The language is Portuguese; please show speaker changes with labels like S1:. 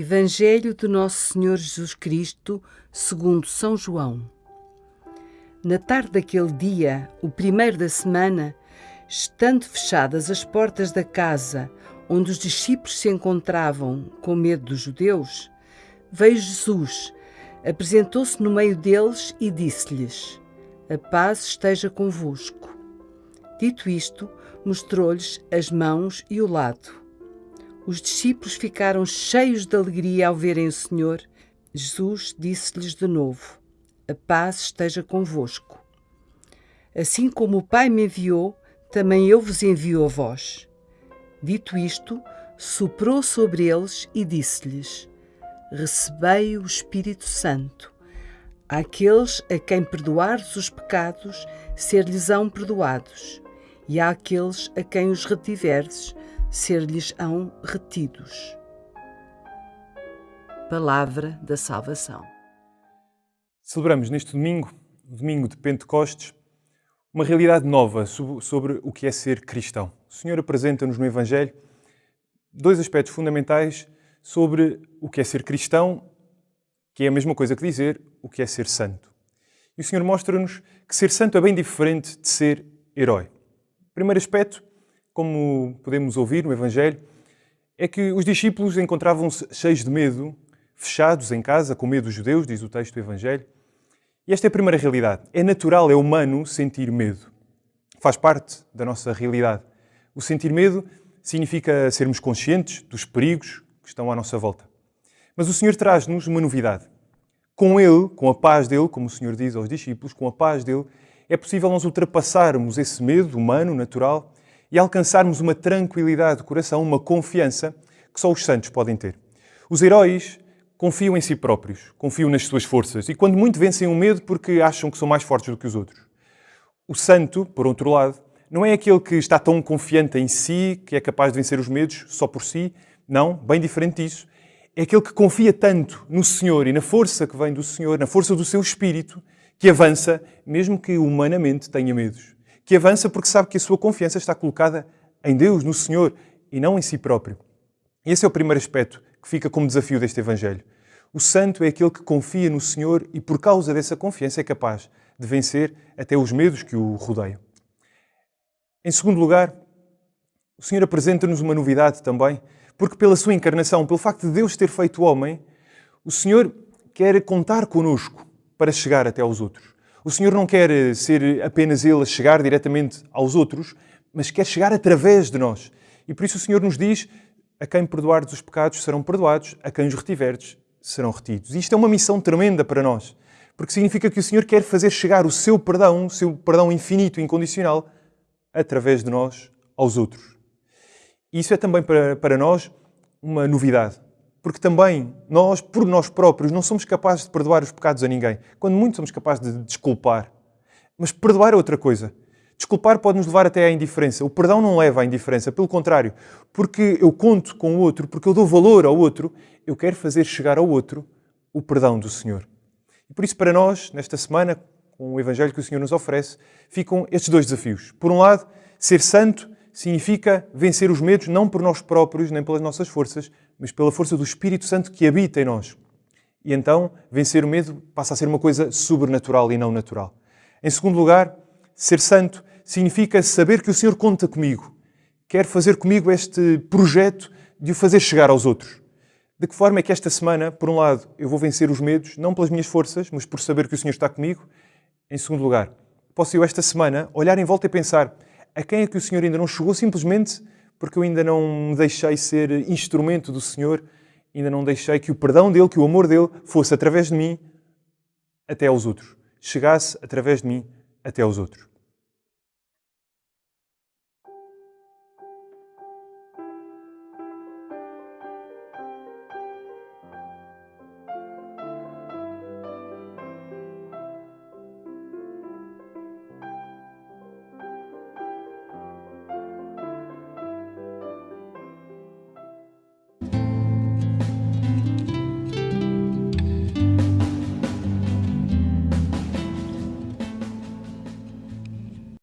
S1: Evangelho de Nosso Senhor Jesus Cristo, segundo São João. Na tarde daquele dia, o primeiro da semana, estando fechadas as portas da casa onde os discípulos se encontravam com medo dos judeus, veio Jesus, apresentou-se no meio deles e disse-lhes: A paz esteja convosco. Dito isto, mostrou-lhes as mãos e o lado. Os discípulos ficaram cheios de alegria ao verem o Senhor. Jesus disse-lhes de novo: A paz esteja convosco. Assim como o Pai me enviou, também eu vos envio a vós. Dito isto, soprou sobre eles e disse-lhes: Recebei o Espírito Santo. Àqueles a quem perdoares os pecados, ser-lhes-ão perdoados, e àqueles a quem os retiverdes, ser-lhes-ão retidos. Palavra da Salvação.
S2: Celebramos neste domingo, domingo de Pentecostes, uma realidade nova sobre o que é ser cristão. O Senhor apresenta-nos no Evangelho dois aspectos fundamentais sobre o que é ser cristão, que é a mesma coisa que dizer o que é ser santo. E o Senhor mostra-nos que ser santo é bem diferente de ser herói. Primeiro aspecto como podemos ouvir no Evangelho, é que os discípulos encontravam-se cheios de medo, fechados em casa, com medo dos judeus, diz o texto do Evangelho. E esta é a primeira realidade. É natural, é humano sentir medo. Faz parte da nossa realidade. O sentir medo significa sermos conscientes dos perigos que estão à nossa volta. Mas o Senhor traz-nos uma novidade. Com Ele, com a paz dele, como o Senhor diz aos discípulos, com a paz dele, é possível nós ultrapassarmos esse medo humano, natural, e alcançarmos uma tranquilidade de coração, uma confiança que só os santos podem ter. Os heróis confiam em si próprios, confiam nas suas forças e, quando muito, vencem o medo porque acham que são mais fortes do que os outros. O santo, por outro lado, não é aquele que está tão confiante em si que é capaz de vencer os medos só por si. Não, bem diferente disso. É aquele que confia tanto no Senhor e na força que vem do Senhor, na força do seu espírito, que avança, mesmo que humanamente tenha medos que avança porque sabe que a sua confiança está colocada em Deus, no Senhor, e não em si próprio. Esse é o primeiro aspecto que fica como desafio deste Evangelho. O santo é aquele que confia no Senhor e, por causa dessa confiança, é capaz de vencer até os medos que o rodeiam. Em segundo lugar, o Senhor apresenta-nos uma novidade também, porque pela sua encarnação, pelo facto de Deus ter feito homem, o Senhor quer contar conosco para chegar até aos outros. O Senhor não quer eh, ser apenas Ele a chegar diretamente aos outros, mas quer chegar através de nós. E por isso o Senhor nos diz: a quem perdoardes os pecados serão perdoados, a quem os retiverdes serão retidos. E isto é uma missão tremenda para nós, porque significa que o Senhor quer fazer chegar o seu perdão, o seu perdão infinito e incondicional, através de nós aos outros. E isso é também para, para nós uma novidade porque também nós, por nós próprios, não somos capazes de perdoar os pecados a ninguém. Quando muito somos capazes de desculpar. Mas perdoar é outra coisa. Desculpar pode nos levar até à indiferença. O perdão não leva à indiferença, pelo contrário. Porque eu conto com o outro, porque eu dou valor ao outro, eu quero fazer chegar ao outro o perdão do Senhor. E por isso, para nós, nesta semana, com o Evangelho que o Senhor nos oferece, ficam estes dois desafios. Por um lado, ser santo significa vencer os medos não por nós próprios, nem pelas nossas forças, mas pela força do Espírito Santo que habita em nós. E então, vencer o medo passa a ser uma coisa sobrenatural e não natural. Em segundo lugar, ser santo significa saber que o Senhor conta comigo, quer fazer comigo este projeto de o fazer chegar aos outros. De que forma é que esta semana, por um lado, eu vou vencer os medos, não pelas minhas forças, mas por saber que o Senhor está comigo? Em segundo lugar, posso eu esta semana olhar em volta e pensar a quem é que o Senhor ainda não chegou simplesmente porque eu ainda não me deixei ser instrumento do Senhor, ainda não deixei que o perdão dele, que o amor dele fosse através de mim até aos outros. Chegasse através de mim até aos outros.